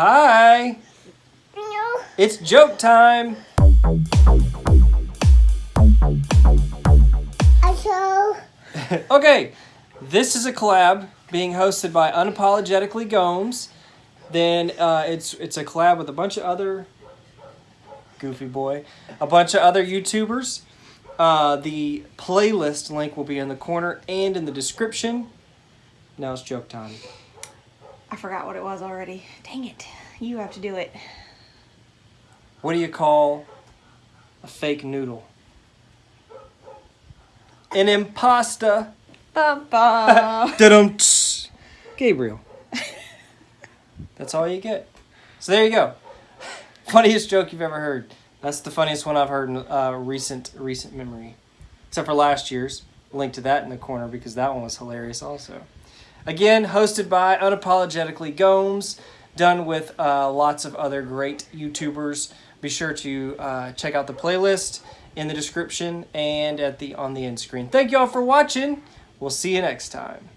Hi. No. It's joke time. Okay, this is a collab being hosted by Unapologetically Gomes. Then uh, it's it's a collab with a bunch of other goofy boy, a bunch of other YouTubers. Uh, the playlist link will be in the corner and in the description. Now it's joke time. I forgot what it was already. Dang it. You have to do it. What do you call a fake noodle? An impasta. Ba-ba. Da-dum. Gabriel. That's all you get. So there you go. Funniest joke you've ever heard. That's the funniest one I've heard in uh, recent recent memory, except for last year's. Link to that in the corner because that one was hilarious also. Again, hosted by Unapologetically Gomes, done with uh, lots of other great YouTubers. Be sure to uh, check out the playlist in the description and at the on the end screen. Thank you all for watching. We'll see you next time.